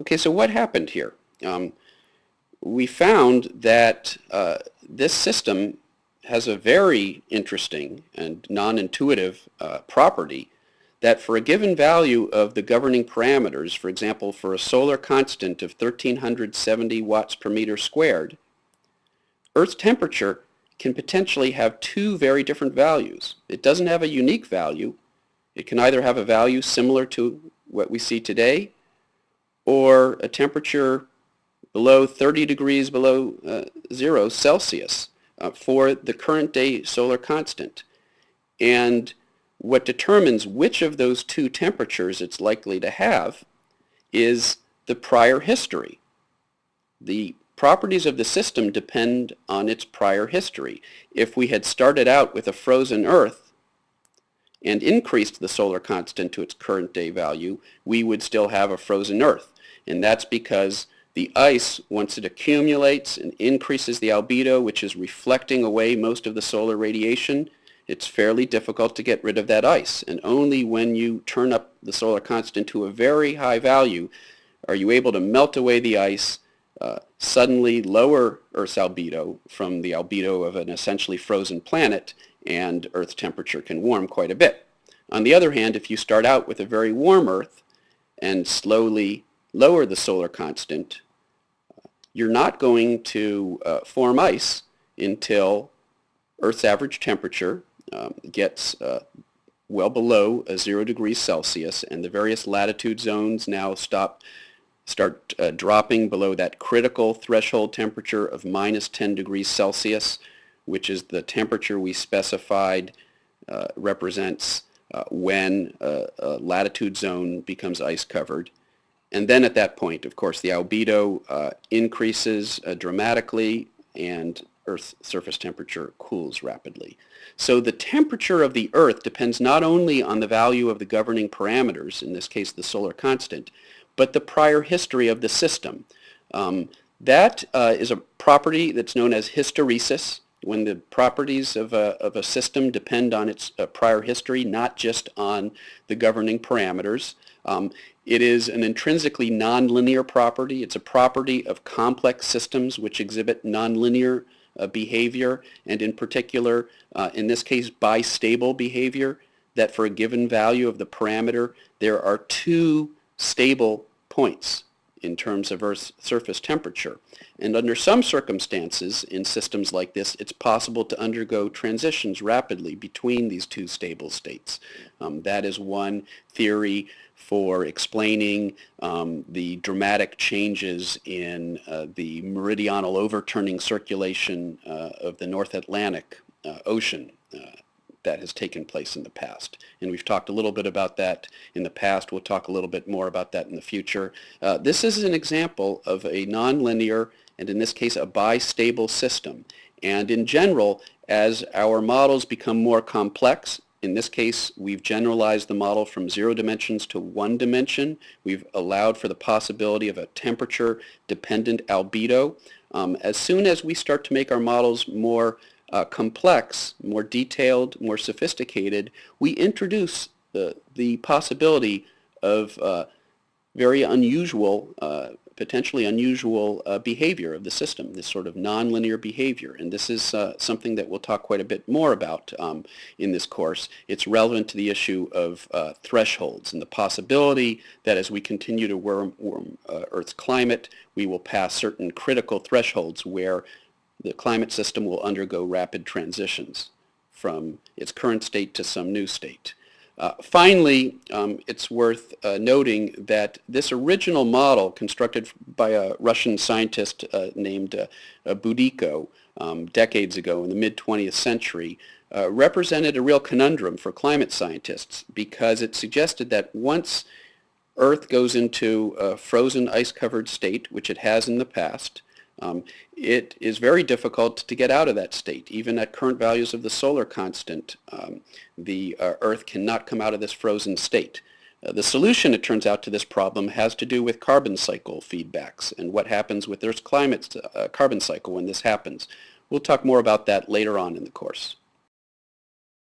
Okay, so what happened here? Um, we found that uh, this system has a very interesting and non-intuitive uh, property that for a given value of the governing parameters, for example, for a solar constant of 1370 watts per meter squared, Earth's temperature can potentially have two very different values. It doesn't have a unique value. It can either have a value similar to what we see today or a temperature below 30 degrees below uh, zero Celsius uh, for the current day solar constant. And what determines which of those two temperatures it's likely to have is the prior history. The properties of the system depend on its prior history. If we had started out with a frozen Earth and increased the solar constant to its current day value, we would still have a frozen Earth. And that's because the ice, once it accumulates and increases the albedo, which is reflecting away most of the solar radiation, it's fairly difficult to get rid of that ice. And only when you turn up the solar constant to a very high value are you able to melt away the ice, uh, suddenly lower Earth's albedo from the albedo of an essentially frozen planet, and Earth's temperature can warm quite a bit. On the other hand, if you start out with a very warm Earth and slowly lower the solar constant, you're not going to uh, form ice until Earth's average temperature um, gets uh, well below a zero degrees Celsius and the various latitude zones now stop start uh, dropping below that critical threshold temperature of minus 10 degrees Celsius which is the temperature we specified uh, represents uh, when a latitude zone becomes ice covered and then at that point, of course, the albedo uh, increases uh, dramatically and Earth's surface temperature cools rapidly. So the temperature of the Earth depends not only on the value of the governing parameters, in this case the solar constant, but the prior history of the system. Um, that uh, is a property that's known as hysteresis, when the properties of a, of a system depend on its uh, prior history, not just on the governing parameters. Um, it is an intrinsically nonlinear property. It's a property of complex systems which exhibit nonlinear uh, behavior, and in particular, uh, in this case, bistable behavior, that for a given value of the parameter, there are two stable points in terms of Earth's surface temperature. And under some circumstances in systems like this, it's possible to undergo transitions rapidly between these two stable states. Um, that is one theory for explaining um, the dramatic changes in uh, the meridional overturning circulation uh, of the North Atlantic uh, Ocean uh, that has taken place in the past. And we've talked a little bit about that in the past. We'll talk a little bit more about that in the future. Uh, this is an example of a nonlinear, and in this case a bistable system. And in general, as our models become more complex, in this case, we've generalized the model from zero dimensions to one dimension. We've allowed for the possibility of a temperature-dependent albedo. Um, as soon as we start to make our models more uh, complex, more detailed, more sophisticated, we introduce the, the possibility of uh, very unusual, uh, potentially unusual uh, behavior of the system, this sort of nonlinear behavior. And this is uh, something that we'll talk quite a bit more about um, in this course. It's relevant to the issue of uh, thresholds and the possibility that as we continue to warm, warm Earth's climate, we will pass certain critical thresholds where the climate system will undergo rapid transitions from its current state to some new state. Uh, finally, um, it's worth uh, noting that this original model constructed by a Russian scientist uh, named uh, Budyko um, decades ago in the mid-20th century uh, represented a real conundrum for climate scientists because it suggested that once Earth goes into a frozen ice-covered state, which it has in the past, um, it is very difficult to get out of that state. Even at current values of the solar constant, um, the uh, Earth cannot come out of this frozen state. Uh, the solution, it turns out, to this problem has to do with carbon cycle feedbacks and what happens with Earth's climate uh, carbon cycle when this happens. We'll talk more about that later on in the course.